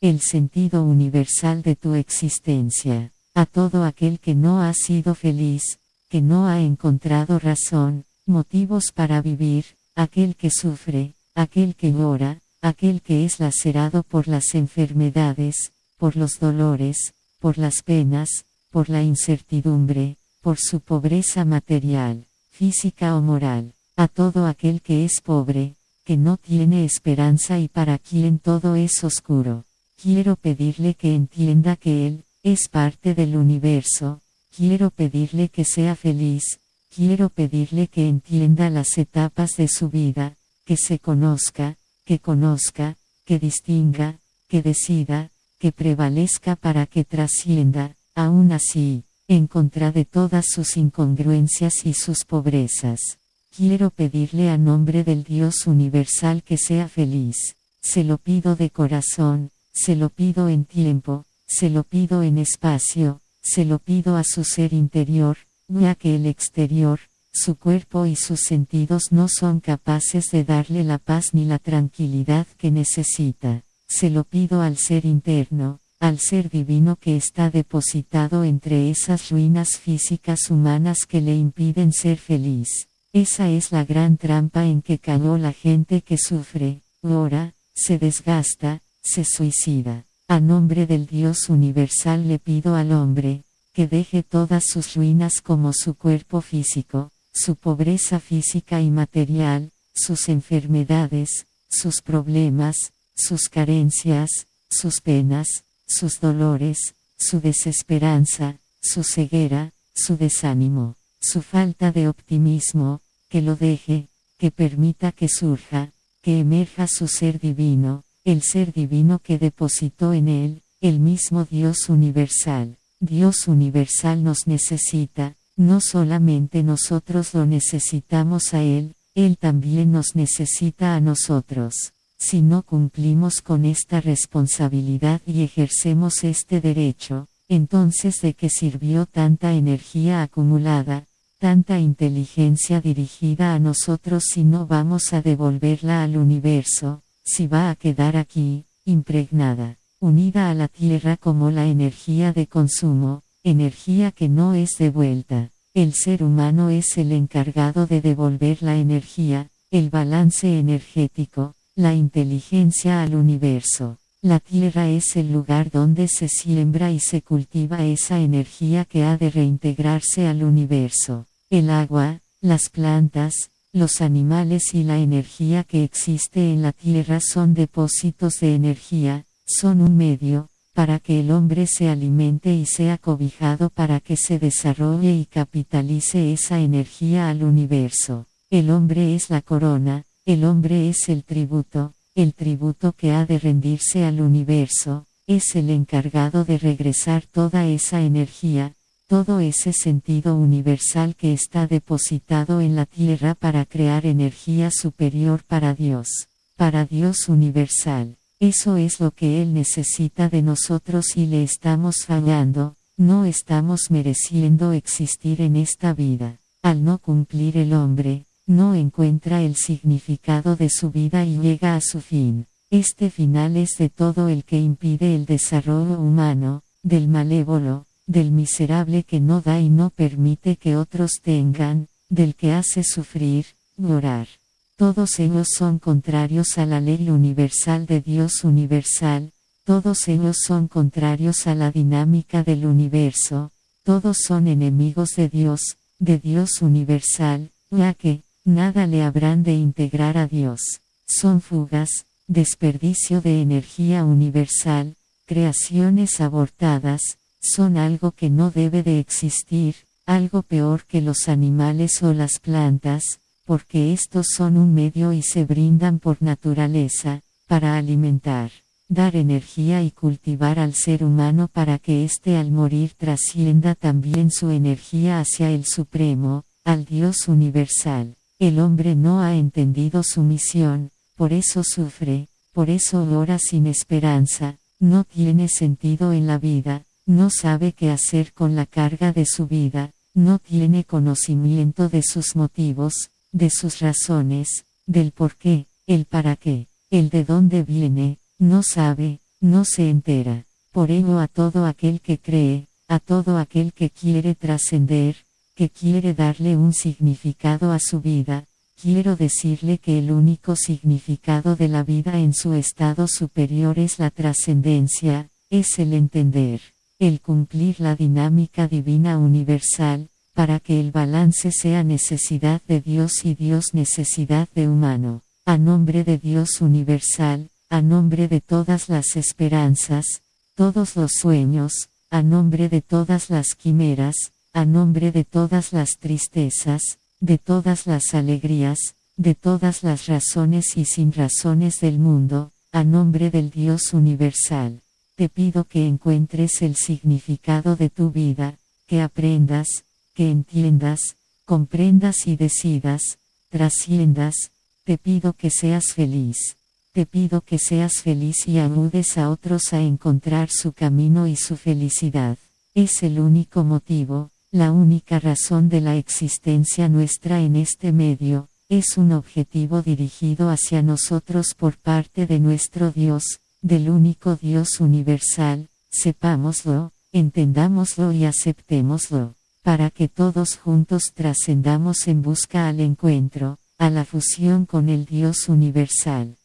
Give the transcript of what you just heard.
el sentido universal de tu existencia. A todo aquel que no ha sido feliz, que no ha encontrado razón, motivos para vivir, aquel que sufre, aquel que llora, aquel que es lacerado por las enfermedades, por los dolores, por las penas, por la incertidumbre, por su pobreza material, física o moral, a todo aquel que es pobre, que no tiene esperanza y para quien todo es oscuro. Quiero pedirle que entienda que Él, es parte del universo, quiero pedirle que sea feliz, quiero pedirle que entienda las etapas de su vida, que se conozca, que conozca, que distinga, que decida, que prevalezca para que trascienda, aún así, en contra de todas sus incongruencias y sus pobrezas. Quiero pedirle a nombre del Dios universal que sea feliz. Se lo pido de corazón, se lo pido en tiempo, se lo pido en espacio, se lo pido a su ser interior, ya que el exterior, su cuerpo y sus sentidos no son capaces de darle la paz ni la tranquilidad que necesita. Se lo pido al ser interno, al ser divino que está depositado entre esas ruinas físicas humanas que le impiden ser feliz. Esa es la gran trampa en que cayó la gente que sufre, ora, se desgasta, se suicida. A nombre del Dios universal le pido al hombre, que deje todas sus ruinas como su cuerpo físico, su pobreza física y material, sus enfermedades, sus problemas, sus carencias, sus penas, sus dolores, su desesperanza, su ceguera, su desánimo, su falta de optimismo, que lo deje, que permita que surja, que emerja su ser divino, el ser divino que depositó en él, el mismo Dios universal. Dios universal nos necesita, no solamente nosotros lo necesitamos a Él, Él también nos necesita a nosotros. Si no cumplimos con esta responsabilidad y ejercemos este derecho, entonces de qué sirvió tanta energía acumulada, tanta inteligencia dirigida a nosotros si no vamos a devolverla al universo, si va a quedar aquí, impregnada, unida a la tierra como la energía de consumo, energía que no es devuelta. El ser humano es el encargado de devolver la energía, el balance energético, la inteligencia al universo. La tierra es el lugar donde se siembra y se cultiva esa energía que ha de reintegrarse al universo. El agua, las plantas, los animales y la energía que existe en la Tierra son depósitos de energía, son un medio, para que el hombre se alimente y sea cobijado para que se desarrolle y capitalice esa energía al universo. El hombre es la corona, el hombre es el tributo, el tributo que ha de rendirse al universo, es el encargado de regresar toda esa energía, todo ese sentido universal que está depositado en la tierra para crear energía superior para Dios, para Dios universal. Eso es lo que Él necesita de nosotros y le estamos fallando, no estamos mereciendo existir en esta vida. Al no cumplir el hombre, no encuentra el significado de su vida y llega a su fin. Este final es de todo el que impide el desarrollo humano, del malévolo, del miserable que no da y no permite que otros tengan, del que hace sufrir, llorar. Todos ellos son contrarios a la ley universal de Dios universal, todos ellos son contrarios a la dinámica del universo, todos son enemigos de Dios, de Dios universal, ya que, nada le habrán de integrar a Dios. Son fugas, desperdicio de energía universal, creaciones abortadas, son algo que no debe de existir, algo peor que los animales o las plantas, porque estos son un medio y se brindan por naturaleza, para alimentar, dar energía y cultivar al ser humano para que éste al morir trascienda también su energía hacia el Supremo, al Dios universal. El hombre no ha entendido su misión, por eso sufre, por eso ora sin esperanza, no tiene sentido en la vida, no sabe qué hacer con la carga de su vida, no tiene conocimiento de sus motivos, de sus razones, del por qué, el para qué, el de dónde viene, no sabe, no se entera. Por ello a todo aquel que cree, a todo aquel que quiere trascender, que quiere darle un significado a su vida, quiero decirle que el único significado de la vida en su estado superior es la trascendencia, es el entender, el cumplir la dinámica divina universal, para que el balance sea necesidad de Dios y Dios necesidad de humano, a nombre de Dios universal, a nombre de todas las esperanzas, todos los sueños, a nombre de todas las quimeras, a nombre de todas las tristezas, de todas las alegrías, de todas las razones y sin razones del mundo, a nombre del Dios universal. Te pido que encuentres el significado de tu vida, que aprendas, que entiendas, comprendas y decidas, trasciendas, te pido que seas feliz. Te pido que seas feliz y ayudes a otros a encontrar su camino y su felicidad. Es el único motivo, la única razón de la existencia nuestra en este medio, es un objetivo dirigido hacia nosotros por parte de nuestro Dios, del único Dios universal, sepámoslo, entendámoslo y aceptémoslo, para que todos juntos trascendamos en busca al encuentro, a la fusión con el Dios universal.